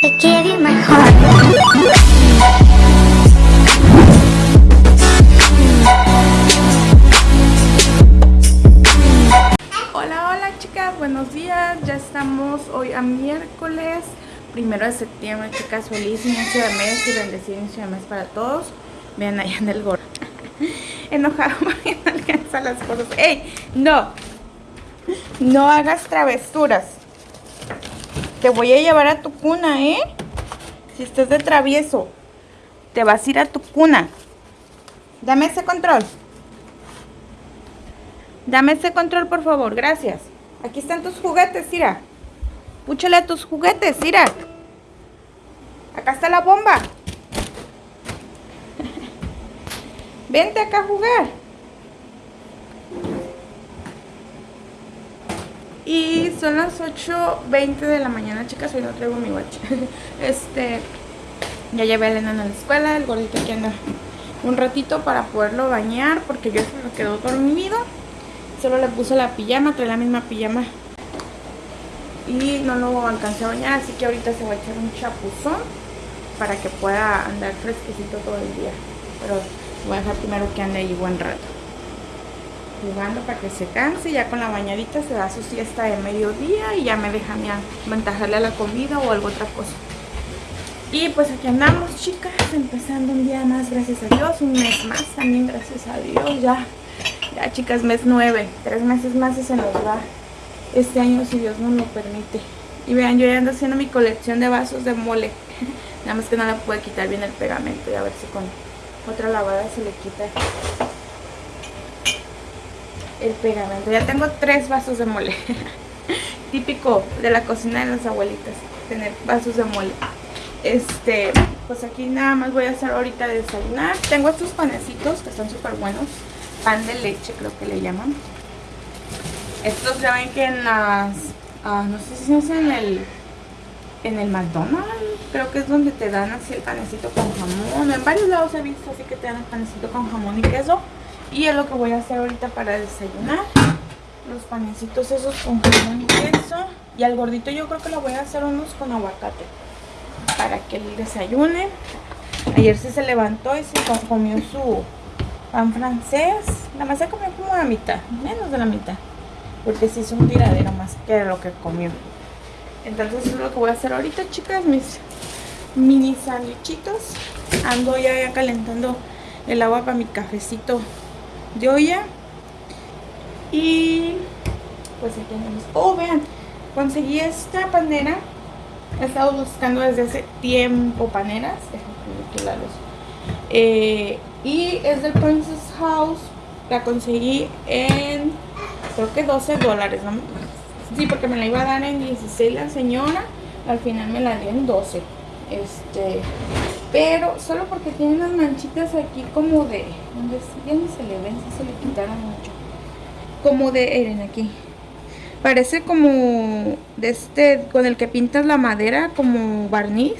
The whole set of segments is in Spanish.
Hola, hola chicas, buenos días. Ya estamos hoy a miércoles primero de septiembre, chicas. Feliz inicio de mes y bendecido inicio de mes para todos. Vean allá en el gorro. Enojado no alcanza las cosas. ¡Ey! No. No hagas travesuras. Te voy a llevar a tu cuna, ¿eh? Si estás de travieso, te vas a ir a tu cuna. Dame ese control. Dame ese control, por favor. Gracias. Aquí están tus juguetes, Ira. Púchale a tus juguetes, Ira. Acá está la bomba. Vente acá a jugar. Y son las 8.20 de la mañana, chicas. Hoy no traigo mi watch. Este, ya llevé a Elena a la escuela. El gordito aquí anda un ratito para poderlo bañar porque yo se me quedó dormido. Solo le puse la pijama, trae la misma pijama. Y no lo alcancé a bañar, así que ahorita se va a echar un chapuzón para que pueda andar fresquecito todo el día. Pero voy a dejar primero que ande ahí buen rato jugando para que se canse ya con la bañadita se da su siesta de mediodía y ya me deja aventajarle a la comida o alguna otra cosa. Y pues aquí andamos chicas empezando un día más gracias a Dios un mes más también gracias a Dios ya ya chicas mes 9 tres meses más y se nos va este año si Dios nos lo permite. Y vean yo ya ando haciendo mi colección de vasos de mole nada más que no la puede quitar bien el pegamento y a ver si con otra lavada se le quita el pegamento. Ya tengo tres vasos de mole. Típico de la cocina de las abuelitas, tener vasos de mole. Este, pues aquí nada más voy a hacer ahorita desayunar. Tengo estos panecitos que están súper buenos. Pan de leche creo que le llaman. Estos ya ven que en las... Ah, no sé si es en el... En el McDonald's, creo que es donde te dan así el panecito con jamón. En varios lados he visto así que te dan el panecito con jamón y queso. Y es lo que voy a hacer ahorita para desayunar. Los panecitos esos con jamón y queso. Y al gordito yo creo que lo voy a hacer unos con aguacate. Para que él desayune. Ayer sí se levantó y se comió su pan francés. Nada más se comió como la mitad. Menos de la mitad. Porque se hizo un tiradero más que lo que comió. Entonces eso es lo que voy a hacer ahorita, chicas. Mis mini sandwichitos. Ando ya, ya calentando el agua para mi cafecito olla. Y pues aquí tenemos. Oh, vean, conseguí esta panera. He estado buscando desde hace tiempo paneras. Eh, y es del Princess House. La conseguí en creo que 12 dólares. Sí, porque me la iba a dar en 16 la señora. Al final me la dio en 12. Este, pero solo porque tiene unas manchitas aquí como de... Donde ya ni se le ven, si se le quitaron mucho. Como de... Eren aquí. Parece como de este... Con el que pintas la madera como barniz.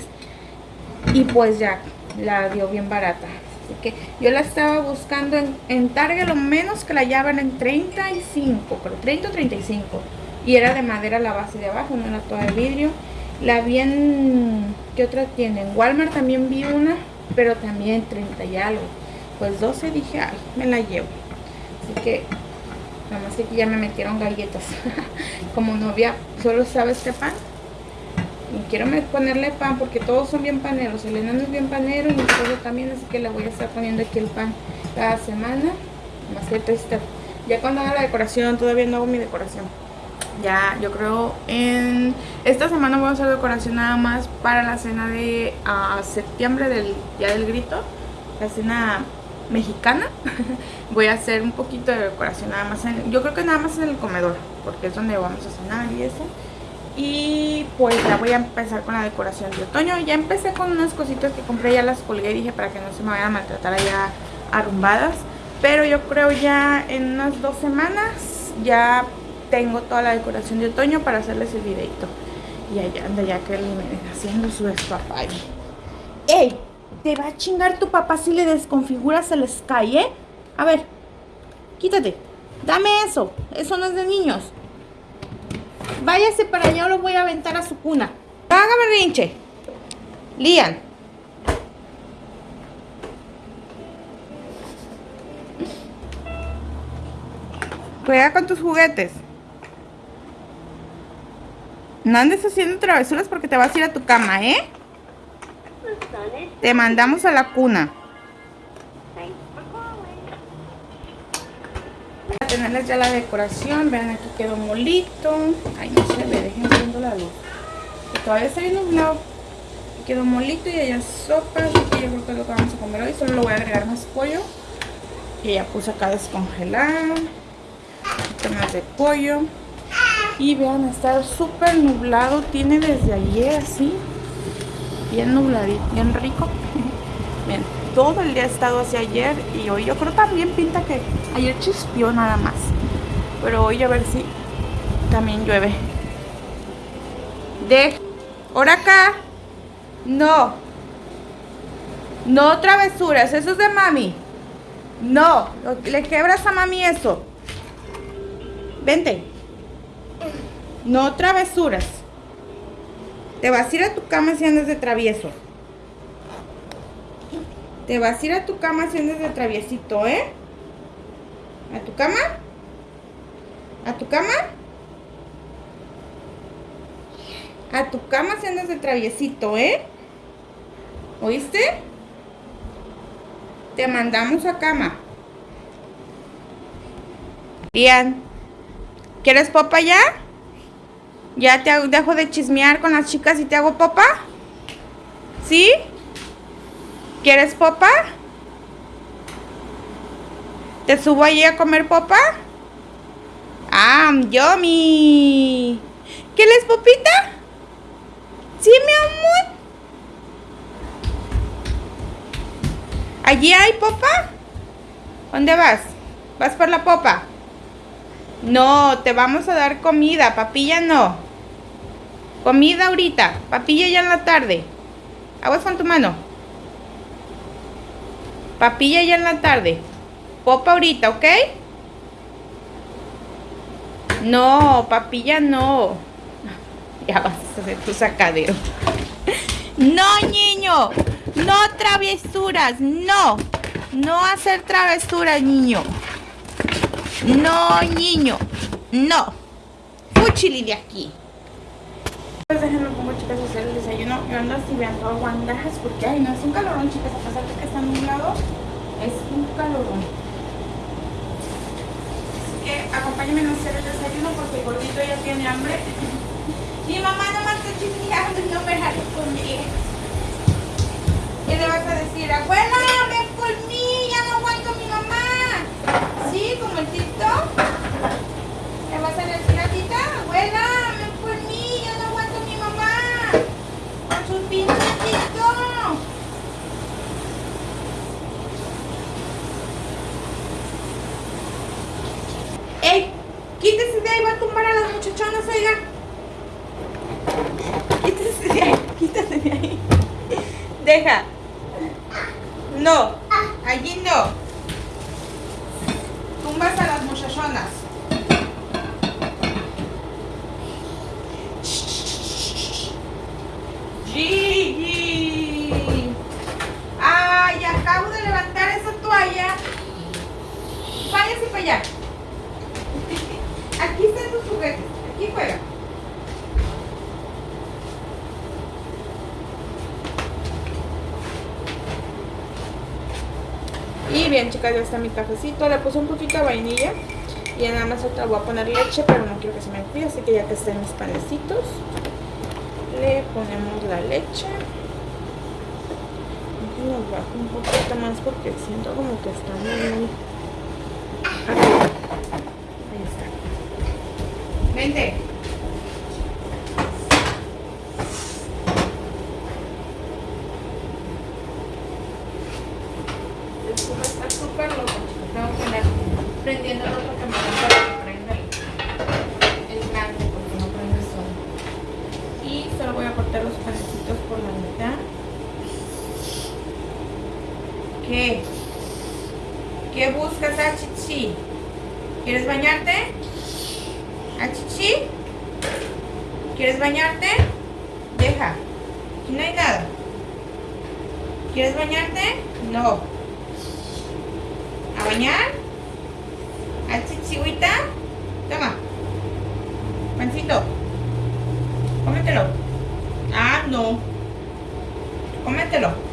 Y pues ya, la dio bien barata. Así que yo la estaba buscando en, en Target lo menos que la llevan en 35, pero 30 o 35. Y era de madera la base de abajo, no era toda de vidrio. La vi en... ¿Qué otra tiene? En Walmart también vi una, pero también 30 y algo. Pues 12 dije, ay, me la llevo. Así que, nada más que ya me metieron galletas. Como novia, solo sabe este pan. Y quiero ponerle pan porque todos son bien paneros. El enano es bien panero y mi también, así que le voy a estar poniendo aquí el pan cada semana. Más que. Ya cuando haga la decoración, todavía no hago mi decoración ya yo creo en esta semana voy a hacer decoración nada más para la cena de septiembre del día del grito la cena mexicana. Voy a hacer un poquito de decoración nada más en, yo creo que nada más en el comedor porque es donde vamos a cenar y eso. Y pues ya voy a empezar con la decoración de otoño. Ya empecé con unas cositas que compré ya las colgué dije para que no se me vayan a maltratar allá arrumbadas. Pero yo creo ya en unas dos semanas ya tengo toda la decoración de otoño para hacerles el videito. Y allá anda ya que haciendo su despapalle. ¡Ey! Te va a chingar tu papá si le desconfiguras el Sky, ¿eh? A ver, quítate. Dame eso. Eso no es de niños. Váyase para allá o lo voy a aventar a su cuna. Haga berrinche. Lian. Juega con tus juguetes. No andes haciendo travesuras porque te vas a ir a tu cama, ¿eh? Te mandamos a la cuna. A tenerles ya la decoración. Vean, aquí quedó molito. Ay, no se ve, dejen viendo la luz. todavía está bien nublado. Quedó molito y allá sopa. Así que yo creo que es lo que vamos a comer hoy. Solo le voy a agregar más pollo. Que ya puse acá descongelar. Un más de pollo. Y vean, está súper nublado. Tiene desde ayer así. Bien nubladito, bien rico. Bien, todo el día ha estado así ayer. Y hoy yo creo también pinta que ayer chispió nada más. Pero hoy a ver si también llueve. De... Ahora acá. No. No travesuras. Eso es de mami. No. Le quebras a mami eso. Vente. No travesuras. Te vas a ir a tu cama si andas de travieso. Te vas a ir a tu cama si andas de traviesito, ¿eh? ¿A tu cama? ¿A tu cama? A tu cama si andas de traviesito, ¿eh? ¿Oíste? Te mandamos a cama. Bien. ¿Quieres popa ya? ¿Ya te dejo de chismear con las chicas y te hago popa? ¿Sí? ¿Quieres popa? ¿Te subo allí a comer popa? ¡Ah, yummy! ¿Quieres popita? ¿Sí, mi amor? ¿Allí hay popa? ¿Dónde vas? ¿Vas por la popa? No, te vamos a dar comida, papilla no. Comida ahorita, papilla ya en la tarde. Aguas con tu mano. Papilla ya en la tarde. Popa ahorita, ¿ok? No, papilla no. Ya vas a hacer tu sacadero. No, niño. No travesuras. No. No hacer travesuras, niño. No, niño. No. Fúchili de aquí. Pues déjenme pongo chicas hacer el desayuno. Yo ando así vean guandajas porque ay no es un calorón chicas, a pesar de que está nublado, es un calorón. Así que acompáñenme a hacer el desayuno porque gordito ya tiene hambre. Mi mamá no me está chismeando y no me deja conmigo. ¿Qué le vas a decir? Abuela, ven por mí, ya no aguanto mi mamá. ¿Sí? Como el TikTok. ¿Le vas a decir a tita? Abuela, ven por mí, ya no aguanto a mi mamá. Con sus pinches TikTok. ¡Ey! Quítese de ahí, va a tumbar a las muchachonas, oiga. Quítese de ahí, quítese de ahí. Deja. No, allí no. Tumbas a las muchachonas. Gigi. Ay, acabo de levantar esa toalla. Váyase para allá. Aquí están tus juguetes. Aquí juega. Y bien chicas, ya está mi cafecito. Le puse un poquito de vainilla. Y nada más otra voy a poner leche, pero no quiero que se me enfríe. Así que ya que estén mis panecitos, le ponemos la leche. Nos bajo un poquito más porque siento como que está muy... Ahí está. Vente. prendiéndolo porque me gusta que prenda el, el blanco porque no prende solo. Y solo voy a cortar los panecitos por la mitad. ¿Qué? ¿Qué buscas, Achichi? ¿Quieres bañarte? ¿Achichi? ¿Quieres bañarte? Deja. Aquí no hay nada. ¿Quieres bañarte? No. ¿A bañar? ¿A chichihuita? Toma. Pancito. Cómetelo. Ah, no. Cómetelo.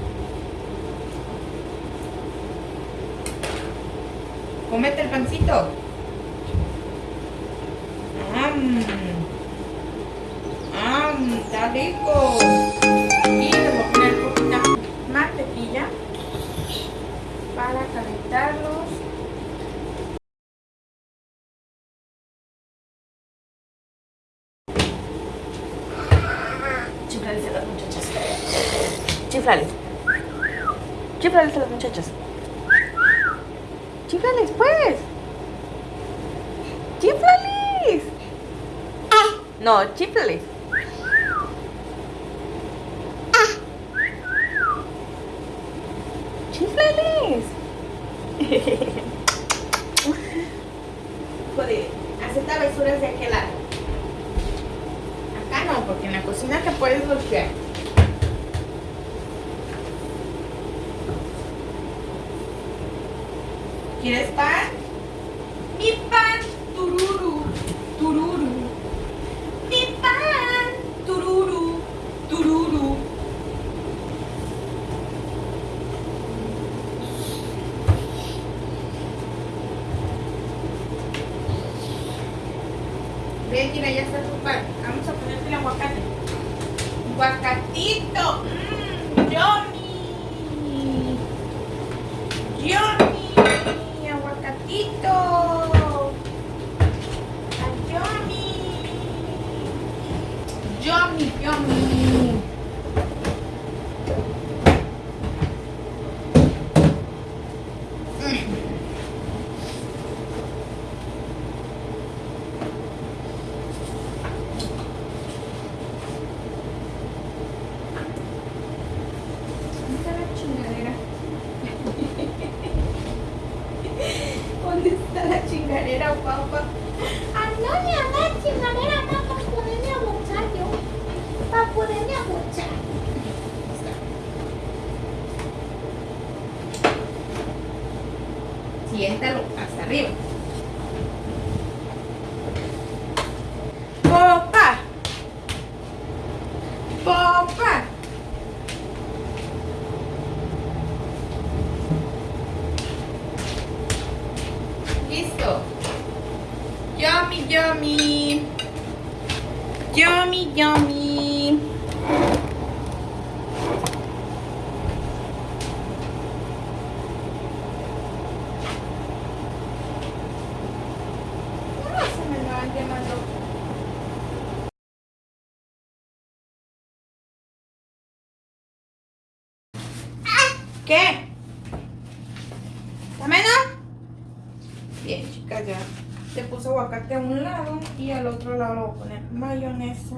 Cómete el pancito. ¡Am! ¡Am! ¡Está rico! Y le voy a poner poquita mantequilla para calentarlos. Chiflales a las muchachas. Chiflales. Chiflales a las muchachas. Chiflales, pues. Chiflales. No, chiflales. Chiflales. Joder, hace travesuras de aquel lado. Acá no, porque en la cocina te puedes golpear. ¿Quieres pan? ¿Qué? ¿Está menos? Bien, chicas, ya te puse aguacate a un lado y al otro lado le voy a poner mayonesa.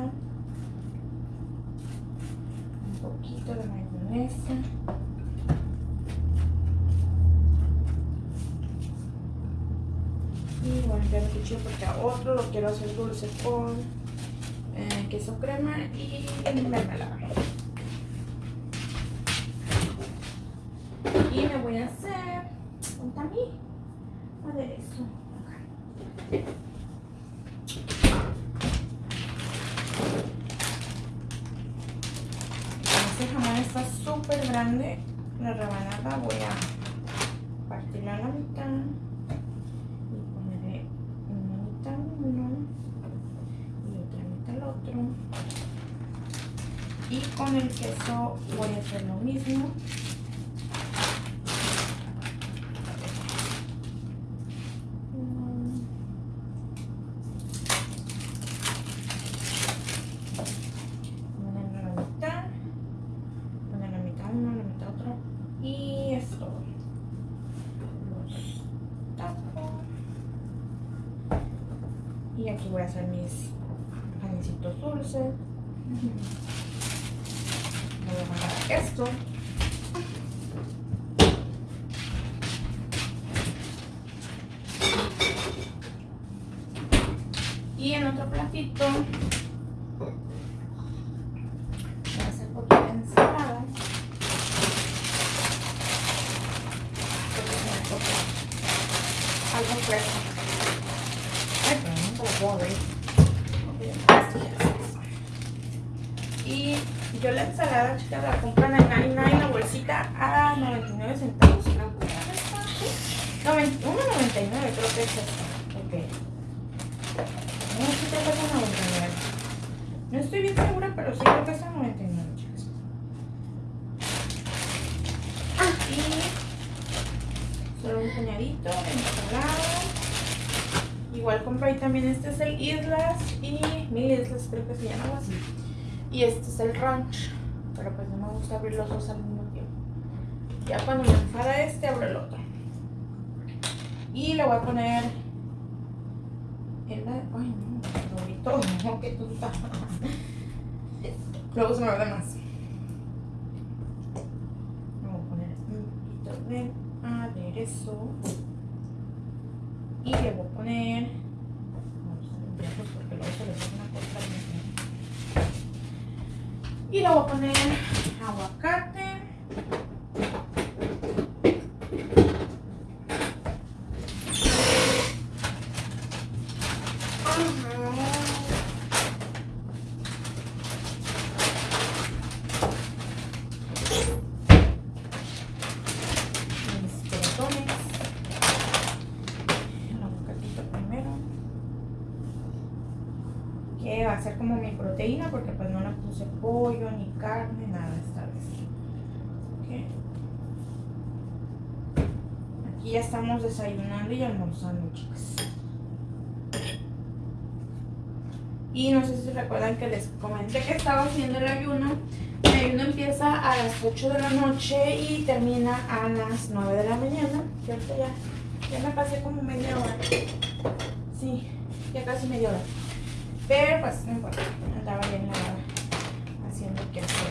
Un poquito de mayonesa. Y voy a limpiar el cuchillo porque a otro lo quiero hacer dulce con eh, queso crema y mermelada. Y me voy a hacer un también aderezo. Acá. Este jamón está súper grande. La rebanada voy a partirla a la mitad y ponerle una mitad uno y otra mitad el otro. Y el queso voy a hacer lo mismo. Ponerlo a la mitad, poner la mitad uno, la mitad otro y esto. Los tapo. Y aquí voy a hacer mis panecitos dulces. Voy a mandar esto. Y en otro platito voy a hacer poquita ensalada. fresa. Ay, pero no te lo puedo abrir. Ok, ya está. Y yo la ensalada, chicas, la compran en 99 la bolsita a 99 centavos, creo que es esta, ¿sí? No, 1.99 creo que es esta. Ok. No, sí te cuesta 99. No estoy bien segura, pero sí creo que es a 99, chicas. Y solo un puñadito de ensalada. Igual compré ahí también, este es el Islas y Mil Islas Y este es el Ranch, pero pues no me gusta abrir los dos al mismo tiempo. Ya cuando me enfada este, abro el otro. Y le voy a poner el... Ay, no, todo, no, qué tonta. Luego se me ve de más. Voy a poner un poquito de aderezo. Y le voy a poner... Vamos a limpiarlos porque luego se les hace una cosa bien y le voy a poner aguacate. Mis crotones. El aguacatito primero. Que va a ser como mi proteína porque pues no le puse pollo ni carne, nada esta vez. Ok. Aquí ya estamos desayunando y almorzando, chicas. Y no sé si recuerdan que les comenté que estaba haciendo el ayuno. El ayuno empieza a las 8 de la noche y termina a las 9 de la mañana. Ya, ya me pasé como media hora. Sí, ya casi media hora. Pero pues no importa, andaba bien lavada haciendo que hacer.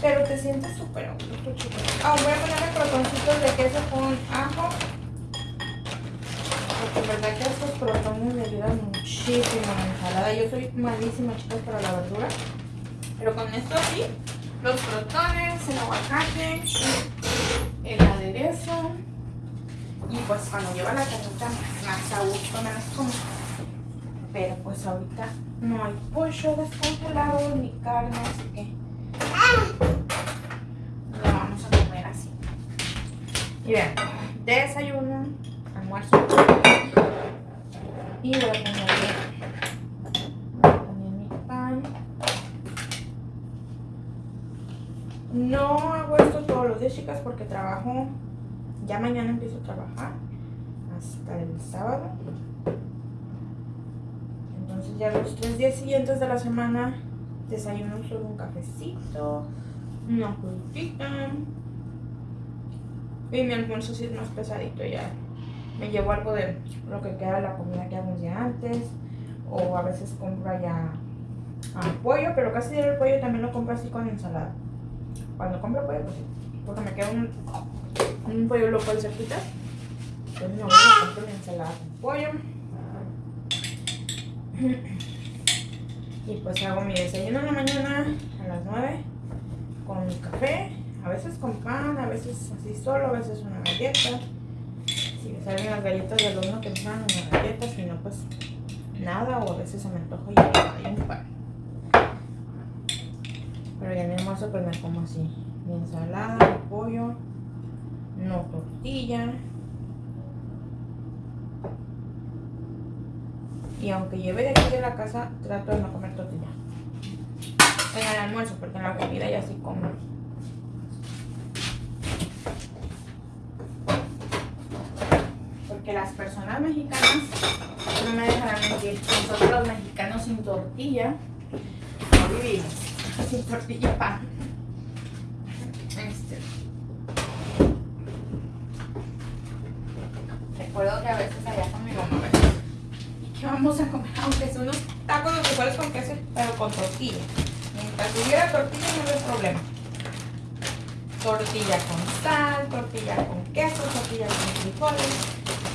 Pero te sientes súper. Ah, voy a ponerle crotoncitos de queso con ajo. Porque verdad que estos crotones me ayudan muchísimo a la ensalada. Yo soy malísima, chicos, para la verdura. Pero con esto sí, los crotones, el aguacate, el aderezo. Y pues cuando lleva la carnita más a gusto, menos como pero pues ahorita no hay pollo descongelado ni carne, así que lo vamos a comer así. Y vean, desayuno, almuerzo y voy a pan. No hago esto todos los días, chicas, porque trabajo, ya mañana empiezo a trabajar hasta el sábado. Entonces ya los tres días siguientes de la semana desayuno solo un cafecito, una frutita. Y mi almuerzo sí es más pesadito ya. Me llevo algo de lo que queda de la comida que hago de antes. O a veces compro ya ah, pollo, pero casi el pollo también lo compro así con ensalada. Cuando compro pollo, pues. Porque me queda un, un pollo loco al cerquita. Entonces no voy a comprar ensalada con pollo. Y pues hago mi desayuno en la mañana a las 9 con mi café, a veces con pan, a veces así solo, a veces una galleta. Si me salen las galletas del horno salen una galleta, si no pues nada, o a veces se me antoja y hay un pan. Pero ya en mi almuerzo pues me como así, mi ensalada, mi pollo, no tortilla. Y aunque lleve de aquí de la casa, trato de no comer tortilla. En el almuerzo, porque en la comida ya sí como. Porque las personas mexicanas, no me dejarán mentir, nosotros los mexicanos sin tortilla, no vivimos. Sin tortilla pan. Este. Recuerdo que a veces allá con mi mamá me decía, ¿qué vamos a comer? Aunque son unos tacos de frijoles con queso, pero con tortilla. Mientras hubiera tortilla no hay problema. Tortilla con sal, tortilla con queso, tortilla con frijoles,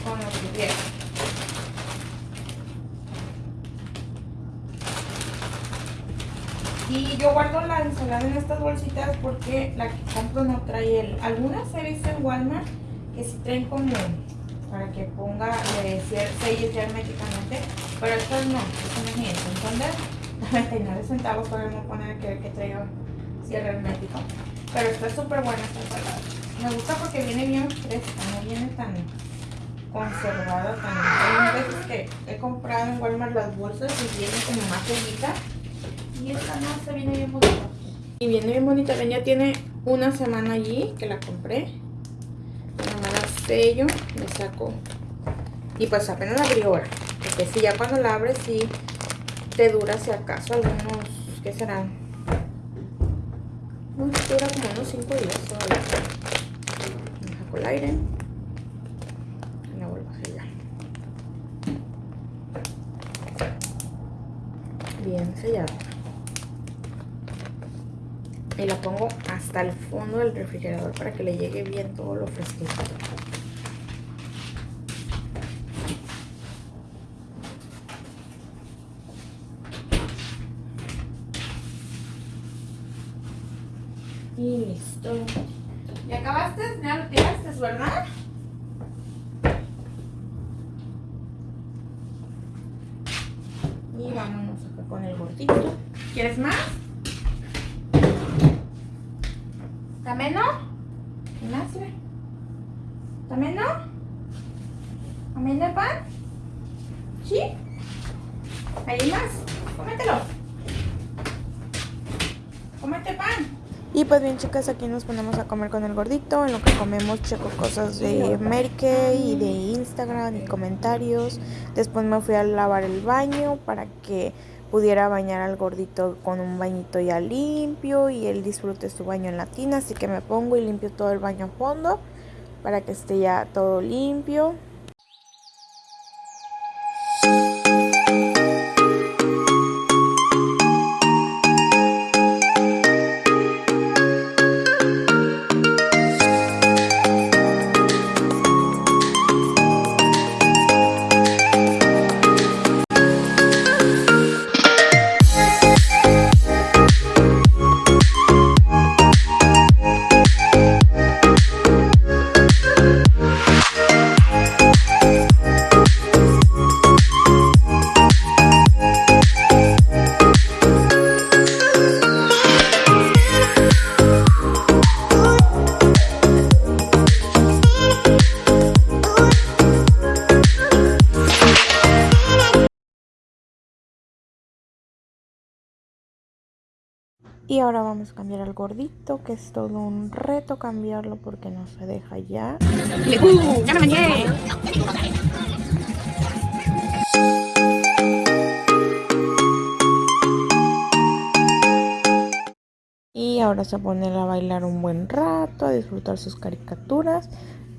con lo que hubiera. Y yo guardo la ensalada en estas bolsitas porque la que compro no trae el... Algunas he visto en Walmart que sí traen como para que ponga sellos ya herméticamente. Pero estos no, estos no es eso. Entonces, 99 centavos podemos poner que, que traiga cierre hermético. Pero está súper buena esta ensalada. Me gusta porque viene bien fresca, no viene tan conservada tan. Hay veces que he comprado en Walmart las bolsas y vienen como más sellita. Y esta no, se viene bien bonita. Y viene bien bonita, ven, ya tiene una semana allí que la compré. Sello, le saco. Y pues apenas la abrí ahora. Porque si ya cuando la abres, sí te dura si acaso algunos, ¿qué serán? No, dura como unos 5 días todavía. El aire. Sellar. Bien sellada. Y la pongo hasta el fondo del refrigerador para que le llegue bien todo lo fresquito. Y listo. ¿Ya acabaste? ¿Ya lo tiraste, verdad? Y vámonos acá con el gordito. ¿Quieres más? ¿También no? ¿Qué más? ¿También no? ¿También de pan? ¿Sí? ¿Hay más? Cómetelo. Cómete pan. Aquí nos ponemos a comer con el gordito, en lo que comemos checo cosas de Merke y de Instagram y comentarios. Después me fui a lavar el baño para que pudiera bañar al gordito con un bañito ya limpio y él disfrute su baño en la tina, así que me pongo y limpio todo el baño a fondo para que esté ya todo limpio. Ahora vamos a cambiar al gordito, que es todo un reto cambiarlo porque no se deja ya. ¡Uh! ¡Ya me bañé! Y ahora se pone a bailar un buen rato, a disfrutar sus caricaturas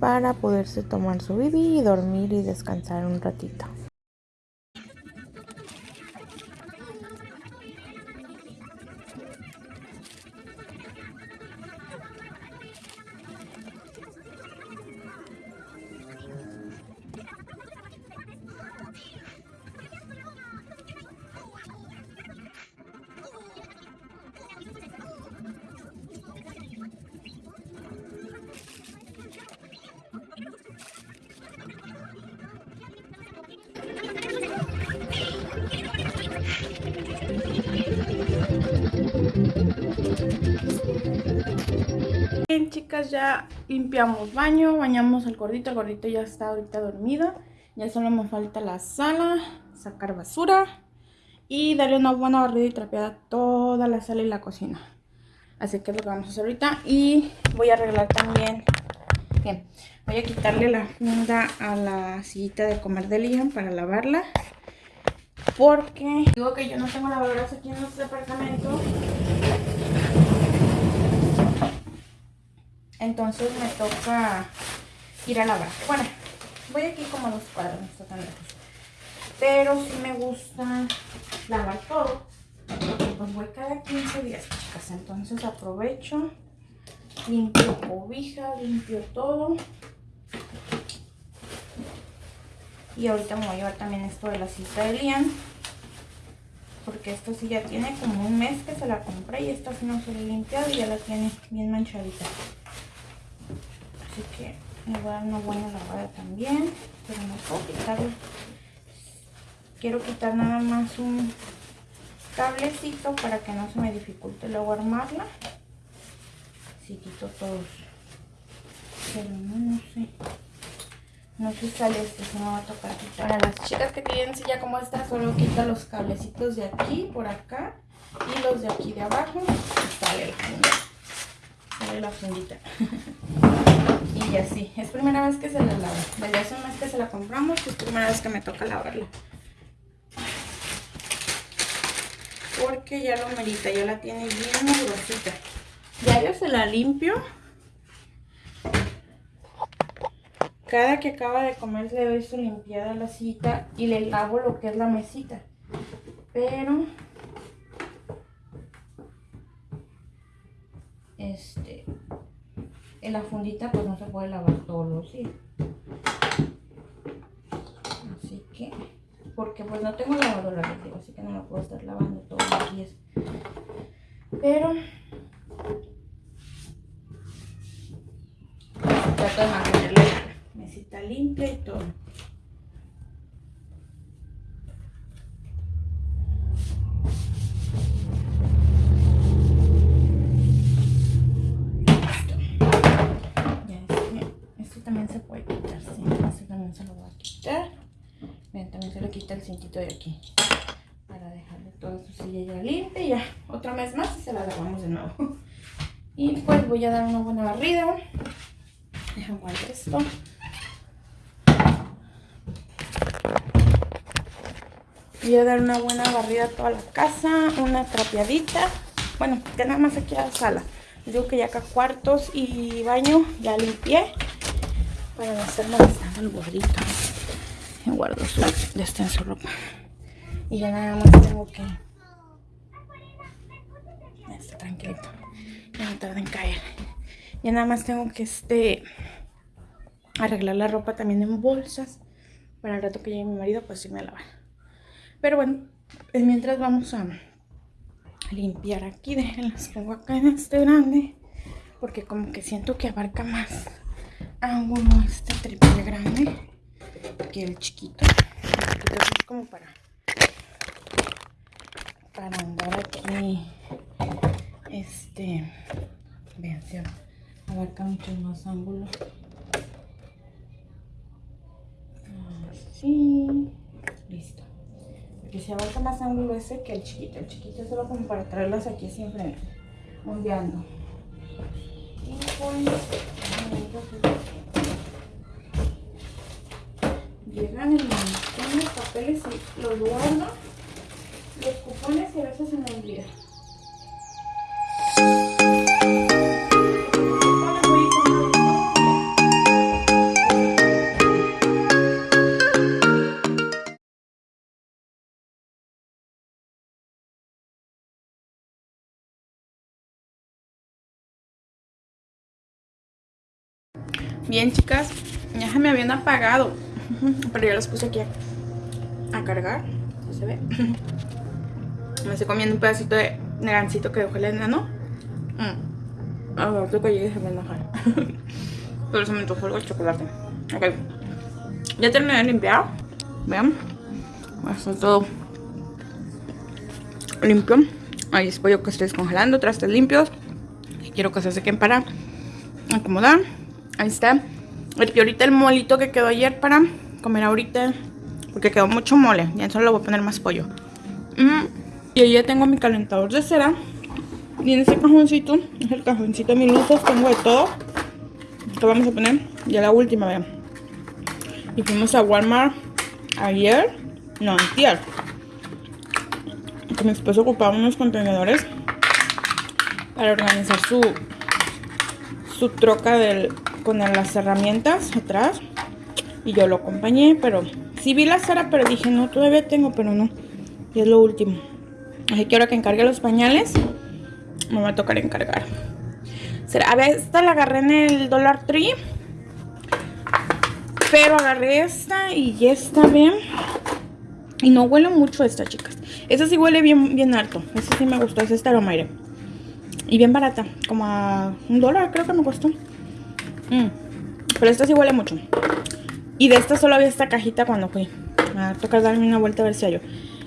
para poderse tomar su bibi y dormir y descansar un ratito. Limpiamos baño, bañamos al gordito, el gordito ya está ahorita dormido. Ya solo me falta la sala, sacar basura y darle una buena barrida y trapeada toda la sala y la cocina. Así que es lo que vamos a hacer ahorita y voy a arreglar también, voy a quitarle la funda a la sillita de comer de Liam para lavarla. Porque digo que yo no tengo lavadoras aquí en nuestro departamento Entonces me toca ir a lavar. Bueno, voy aquí como a dos cuadros, no está tan lejos. Pero sí me gusta lavar todo. pues voy cada 15 días, chicas. Entonces aprovecho, limpio cobijas, limpio todo. Y ahorita me voy a llevar también esto de la cita de Lian. Porque esto sí ya tiene como un mes que se la compré y esta sí no se la he limpiado y ya la tiene bien manchadita. Así que Me voy a dar una buena lavada también. Pero no puedo quitarlo. Quiero quitar nada más un cablecito para que no se me dificulte luego armarla. Si quito todos. Pero no, no sé. No sé si sale este, se me va a tocar quitar. Para las chicas que tienen silla como esta, solo quita los cablecitos de aquí, por acá. Y los de aquí de abajo. Y sale funda. Sale la fundita. y así. Es primera vez que se la lava. Vale, hace un que se la compramos. Es primera vez que me toca lavarla. Porque ya lo merita. Ya la tiene bien grosita. Ya yo se la limpio. Cada que acaba de comer le doy su limpiada la sillita y le lavo lo que es la mesita. Pero este en la fundita pues no se puede lavar todos los días. Así que porque pues no tengo lavadora, así que no la puedo estar lavando todos los días. Pero trato de mantener la mesita limpia y todo. Se le quita el cintito de aquí. Para dejarle toda su silla ya limpia y ya. Otra vez más y se la lavamos de nuevo. Y pues voy a dar una buena barrida. Deja guardar esto. Voy a dar una buena barrida a toda la casa, una trapeadita. Bueno, ya nada más aquí a la sala. Digo que ya acá cuartos y baño ya limpié. Para no estar molestando el gordito. Guardo su descenso ropa. Y ya nada más tengo que... Ya está tranquilito. Ya no tarda en caer. Ya nada más tengo que este arreglar la ropa también en bolsas. Para el rato que llegue mi marido, pues irme a lavar. Pero bueno, pues mientras vamos a limpiar aquí. Déjenlas pongo acá en este grande. Porque como que siento que abarca más ángulo este triple grande que el chiquito. El es como para para andar aquí este vean si abarca mucho más ángulo. Así listo. Porque si abarca más ángulo ese que el chiquito. El chiquito es solo como para traerlas aquí siempre ondeando y pues llegan el montón de papeles y los guardo los cupones y a veces se me olvida Bien, chicas, ya se me habían apagado. Pero ya los puse aquí a, cargar. ¿Sí se ve? Me estoy comiendo un pedacito de gancito que dejó el enano. Mm. A ver, que se me enojar. Pero se me antojó el chocolate. Ok. Ya terminé de limpiar. Vean. Está todo limpio. Ahí es pollo que estoy descongelando. Trastes limpios. Quiero que se sequen para acomodar. Ahí está. Y ahorita el molito que quedó ayer para comer ahorita. Porque quedó mucho mole. Ya solo le voy a poner más pollo. Mm, y ahí ya tengo mi calentador de cera. Y en ese cajoncito, es el cajoncito de mis luces. Tengo de todo. Que vamos a poner. Ya la última, vean. Y fuimos a Walmart ayer. No, antier. Que mi esposo ocupaba unos contenedores. Para organizar su, su troca del con las herramientas atrás y yo lo acompañé, pero sí vi la cera, pero dije, no, todavía tengo, pero no. Y es lo último. Así que ahora que encargue los pañales, me va a tocar encargar. A ver, esta la agarré en el Dollar Tree. Pero agarré esta y ya está bien. Y no huele mucho esta, chicas. Esta sí huele bien, bien alto. Esta sí me gustó, es esta Aromaire. Y bien barata, como a un dólar creo que me costó. Mm. Pero esta sí huele mucho. Y de esta solo había esta cajita cuando fui. A tocar darme una vuelta a ver si hay.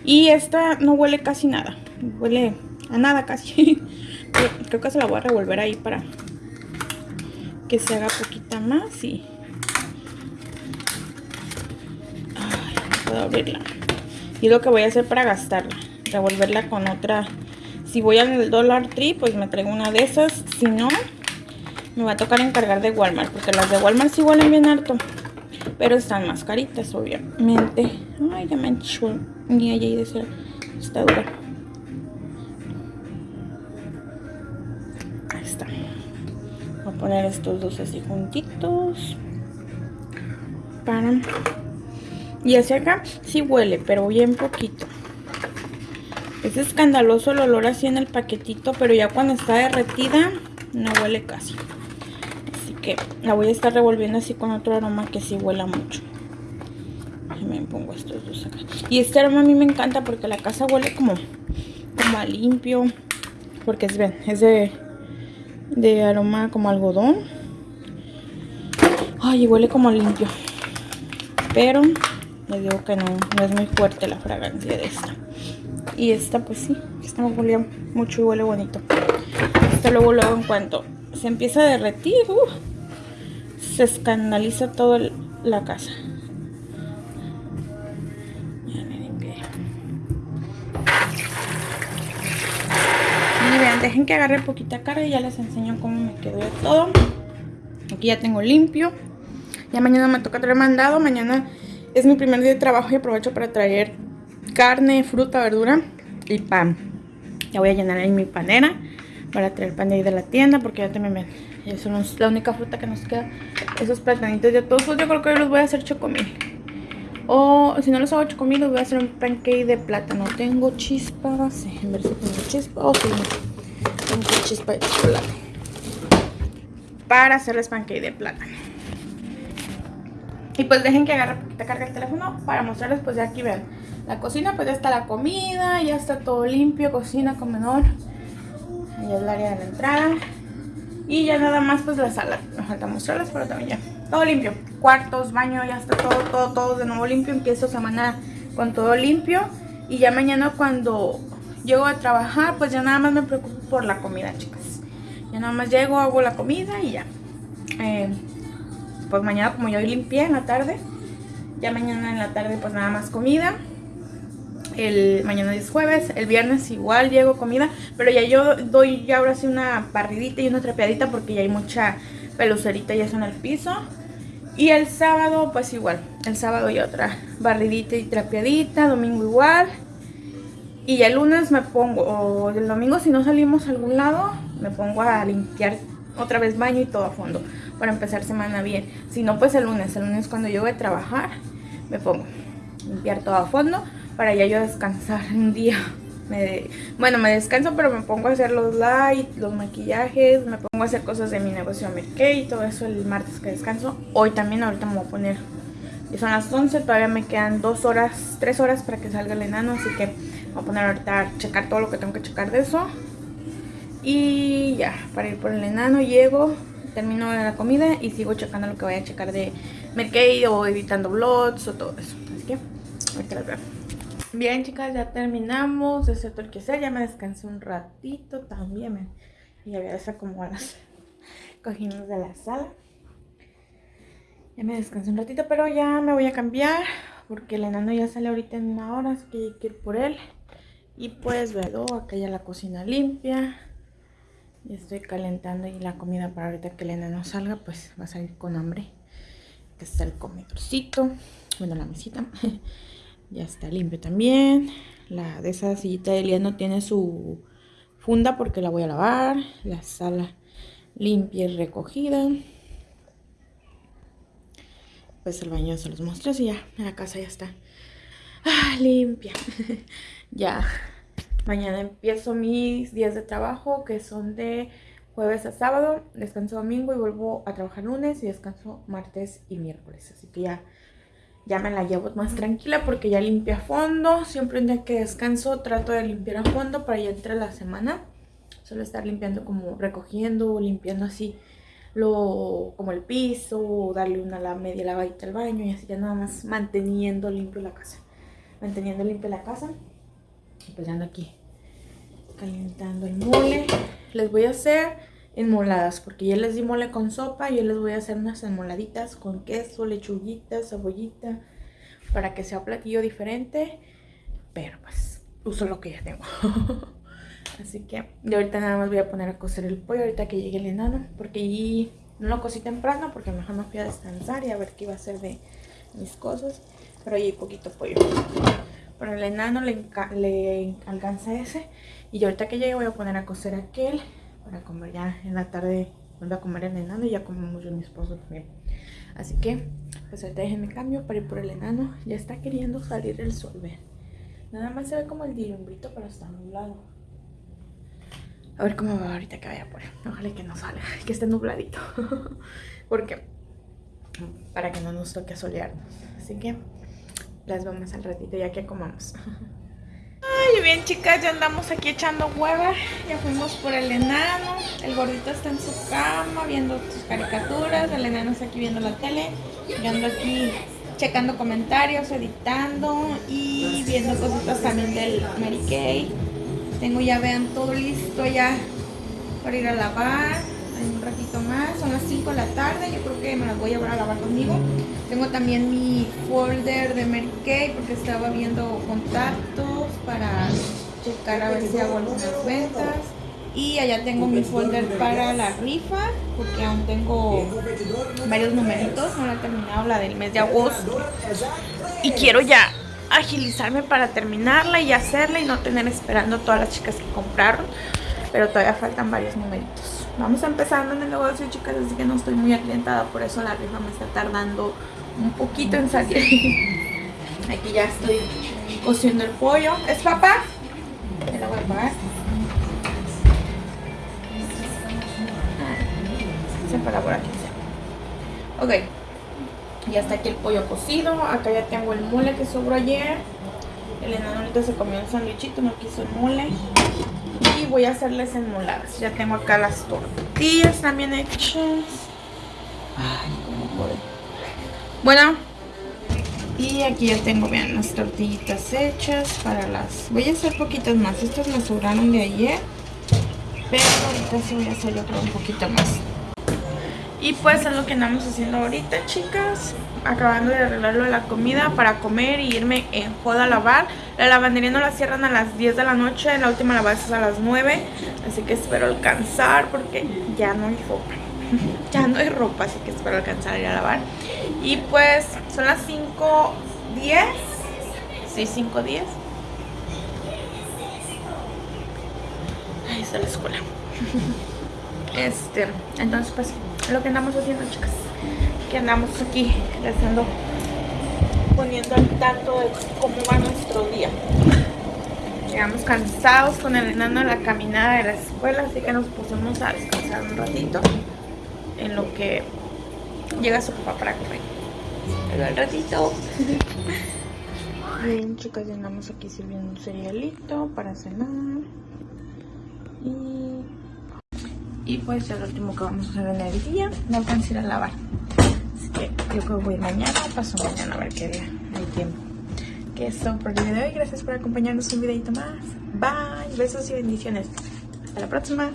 Y esta no huele casi nada. Huele a nada casi. Creo que se la voy a revolver ahí para que se haga poquita más y... Ay, puedo abrirla. Y lo que voy a hacer para gastarla. Revolverla con otra... Si voy al Dollar Tree, pues me traigo una de esas. Si no, me va a tocar encargar de Walmart. Porque las de Walmart sí huelen bien harto. Pero están más caritas, obviamente. Ay, ya me enchó. Ni allí de ser. Está dura. Ahí está. Voy a poner estos dos así juntitos. Para... Y hacia acá sí huele, pero bien poquito. Es escandaloso el olor así en el paquetito, pero ya cuando está derretida no huele casi. La voy a estar revolviendo así con otro aroma que sí huela mucho. Me pongo estos dos acá. Y este aroma a mí me encanta porque la casa huele como, como a limpio. Porque es, ven, es de, de aroma como algodón. Ay, huele como limpio. Pero les digo que no, es muy fuerte la fragancia de esta. Y esta pues sí, esta me huele mucho y huele bonito. Esta luego, luego en cuanto se empieza a derretir, uh, se escandaliza toda la casa. Y vean, dejen que agarre poquita carga y ya les enseño cómo me quedó todo. Aquí ya tengo limpio. Ya mañana me toca traer mandado. Mañana es mi primer día de trabajo y aprovecho para traer carne, fruta, verdura y pan. Ya voy a llenar ahí mi panera para traer pan de ahí de la tienda porque ya también ven. Eso no es la única fruta que nos queda. Esos platanitos ya todos, yo creo que los voy a hacer chocomil. O si no los hago chocomil, los voy a hacer un pancake de plátano. Tengo chispas, en ver si tengo chispa. Oh, sí, tengo chispa de chocolate. Para hacerles pancake de plátano. Y pues dejen que agarre poquita carga el teléfono para mostrarles pues ya aquí vean. La cocina pues ya está la comida, ya está todo limpio, cocina, comedor. Ahí es el área de la entrada. Y ya nada más pues la sala. Me falta mostrarles pero también ya. Todo limpio. Cuartos, baño, ya está todo, todo, todo de nuevo limpio. Empiezo semana con todo limpio. Y ya mañana cuando llego a trabajar pues ya nada más me preocupo por la comida chicas. Ya nada más llego, hago la comida y ya. Eh, pues mañana como yo hoy limpié en la tarde, ya mañana en la tarde pues nada más comida. El mañana es jueves, el viernes igual llego comida, pero ya yo doy ya ahora sí una barridita y una trapeadita porque ya hay mucha pelucerita y eso en el piso. Y el sábado pues igual, el sábado y otra barridita y trapeadita, domingo igual. Y el lunes me pongo, o el domingo si no salimos a algún lado, me pongo a limpiar otra vez baño y todo a fondo para empezar semana bien. Si no, pues el lunes. El lunes cuando yo voy a trabajar, me pongo a limpiar todo a fondo para ya yo descansar un día. Bueno, me descanso, pero me pongo a hacer los lights, los maquillajes, me pongo a hacer cosas de mi negocio Merkey y todo eso el martes que descanso. Hoy también, ahorita me voy a poner, y son las 11, todavía me quedan dos horas, tres horas para que salga el enano, así que voy a poner ahorita a checar todo lo que tengo que checar de eso. Y ya, para ir por el enano llego, termino la comida y sigo checando lo que voy a checar de Merkey o editando vlogs o todo eso. Así que, ahorita las veo. Bien chicas, ya terminamos todo el que sea. Ya me descansé un ratito también. Y ya voy a desacomodar las cojines de la sala. Ya me descansé un ratito, pero ya me voy a cambiar. Porque el enano ya sale ahorita en una hora, así que hay que ir por él. Y pues veo acá ya la cocina limpia. Y estoy calentando y la comida para ahorita que el enano salga, pues va a salir con hambre. Aquí está el comedorcito. Bueno, la mesita. ya está limpio también. La de esa sillita de Eliano tiene su funda porque la voy a lavar. La sala limpia y recogida. Pues el baño se los muestro y ya la casa ya está ah, limpia. ya Mañana empiezo mis días de trabajo que son de jueves a sábado, descanso domingo y vuelvo a trabajar lunes y descanso martes y miércoles. Así que ya, ya me la llevo más tranquila porque ya limpié a fondo. Siempre un día que descanso trato de limpiar a fondo para ya entre la semana. Solo estar limpiando como recogiendo limpiando así lo, como el piso, darle una la media lavadita al baño y así ya nada más manteniendo limpio la casa. Manteniendo limpia la casa. Y pues ya ando aquí calentando el mole. Les voy a hacer enmoladas porque ya les di mole con sopa. Yo les voy a hacer unas enmoladitas con queso, lechuguita, cebollita para que sea platillo diferente. Pero pues uso lo que ya tengo. Así que yo ahorita nada más voy a poner a cocer el pollo ahorita que llegue el enano. Porque allí no lo cocí temprano porque mejor me fui a descansar y a ver qué iba a hacer de mis cosas. Pero ahí hay poquito pollo. Pero el enano le, le alcanza ese. Y ahorita que llegue voy a poner a cocer aquel. Para comer ya en la tarde. Vuelvo a comer el enano y ya comemos yo y mi esposo también. Así que, pues ahorita déjenme cambio para ir por el enano. Ya está queriendo salir el sol, vean. Nada más se ve como el dilumbrito, pero está nublado. A ver cómo va ahorita que vaya por él. Ojalá que no salga, que esté nubladito. Porque, para que no nos toque solearnos. Así que, las vemos al ratito ya que comamos. Ay, bien chicas, ya andamos aquí echando hueva. Ya fuimos por el enano. El gordito está en su cama viendo sus caricaturas. El enano está aquí viendo la tele. Yo ando aquí checando comentarios, editando y viendo cositas también del Mary Kay. Tengo ya, vean, todo listo ya para ir a lavar. Hay un ratito más, son las 5 de la tarde, yo creo que me las voy a llevar a lavar conmigo. Tengo también mi folder de Mary Kay porque estaba viendo contactos para checar a ver si hago algunas ventas. Y allá tengo mi folder para la rifa, porque aún tengo varios numeritos, no la he terminado la del mes de agosto. Y quiero ya agilizarme para terminarla y hacerla y no tener esperando todas las chicas que compraron. Pero todavía faltan varios numeritos. Vamos empezando en el negocio, chicas, así que no estoy muy aclientada, por eso la rifa me está tardando un poquito en salir. Aquí ya estoy cociendo el pollo. ¿Es papá? Me la voy a pagar. Se para por aquí. Ok. Ya está aquí el pollo cocido. Acá ya tengo el mole que sobró ayer. El enano ahorita se comió el sandwichito, no quiso el mole. Y voy a hacerles enmoladas. Ya tengo acá las tortillas también hechas. Ay, cómo puedo. Bueno. Y aquí ya tengo, vean, las tortillitas hechas para las... Voy a hacer poquitas más. Estas me sobraron de ayer. Pero ahorita sí voy a hacer yo un poquito más. Y pues es lo que andamos haciendo ahorita, chicas. Acabando de arreglarlo de la comida para comer y irme en joda a lavar. La lavandería no la cierran a las 10 de la noche. La última lavada es a las 9. Así que espero alcanzar porque ya no hay ropa. ya no hay ropa, así que espero alcanzar a ir a lavar. Y pues son las 5.10. Sí, 5.10. Ahí está la escuela. este, entonces pues lo que andamos haciendo, chicas. Que andamos aquí haciendo, poniendo al tanto de cómo va nuestro día. Llegamos cansados con el enano de la caminada de la escuela, así que nos pusimos a descansar un ratito en lo que llega su papá para comer. Pero ratito. Bien, chicas, ya andamos aquí sirviendo un cerealito para cenar. Y y pues lo último que vamos a hacer en el día, no alcanzo a ir a lavar. Así que yo creo que voy mañana, paso mañana a ver qué día hay tiempo. Que es todo por el video de hoy. Gracias por acompañarnos un videito más. Bye. Besos y bendiciones. Hasta la próxima.